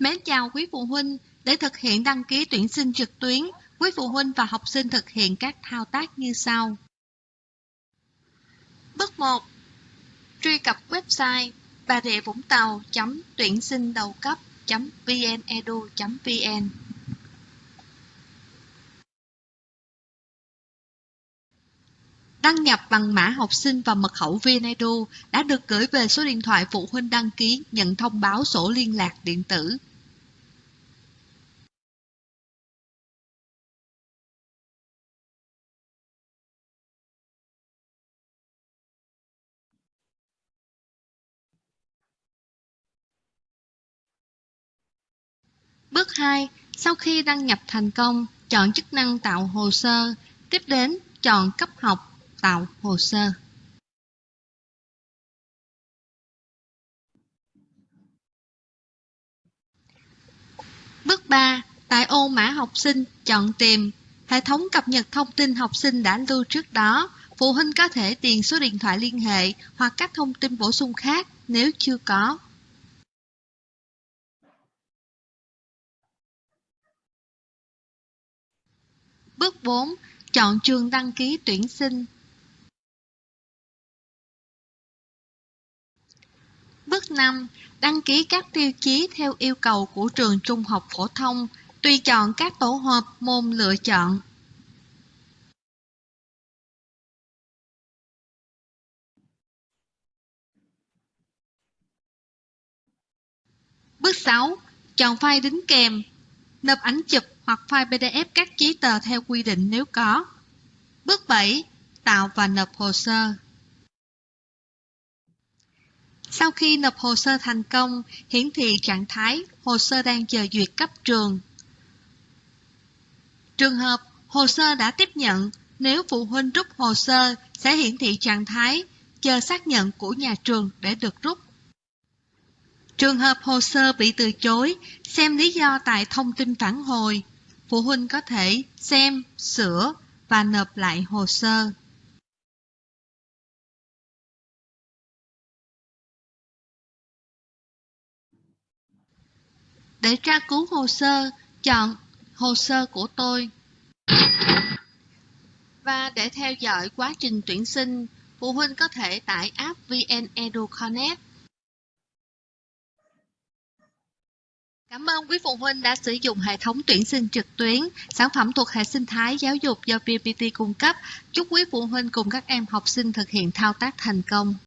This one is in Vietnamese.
Mến chào quý phụ huynh, để thực hiện đăng ký tuyển sinh trực tuyến, quý phụ huynh và học sinh thực hiện các thao tác như sau. Bước 1. Truy cập website bà rịa vũng tàu tuyển sinh đầu cấp vnedu vn Đăng nhập bằng mã học sinh và mật khẩu VNedu đã được gửi về số điện thoại phụ huynh đăng ký nhận thông báo sổ liên lạc điện tử. Bước 2. Sau khi đăng nhập thành công, chọn chức năng tạo hồ sơ, tiếp đến chọn cấp học tạo hồ sơ. Bước 3. Tại ô mã học sinh, chọn tìm. Hệ thống cập nhật thông tin học sinh đã lưu trước đó. Phụ huynh có thể điền số điện thoại liên hệ hoặc các thông tin bổ sung khác nếu chưa có. Bước 4. Chọn trường đăng ký tuyển sinh. Bước 5. Đăng ký các tiêu chí theo yêu cầu của trường trung học phổ thông, tùy chọn các tổ hợp môn lựa chọn. Bước 6. Chọn file đính kèm, nộp ảnh chụp hoặc file PDF các giấy tờ theo quy định nếu có. Bước 7. Tạo và nộp hồ sơ. Sau khi nộp hồ sơ thành công, hiển thị trạng thái hồ sơ đang chờ duyệt cấp trường. Trường hợp hồ sơ đã tiếp nhận, nếu phụ huynh rút hồ sơ sẽ hiển thị trạng thái chờ xác nhận của nhà trường để được rút. Trường hợp hồ sơ bị từ chối, xem lý do tại thông tin phản hồi. Phụ huynh có thể xem, sửa và nộp lại hồ sơ. Để tra cứu hồ sơ, chọn Hồ sơ của tôi. Và để theo dõi quá trình tuyển sinh, phụ huynh có thể tải app VN Edu Connect. Cảm ơn quý phụ huynh đã sử dụng hệ thống tuyển sinh trực tuyến, sản phẩm thuộc hệ sinh thái giáo dục do VPT cung cấp. Chúc quý phụ huynh cùng các em học sinh thực hiện thao tác thành công.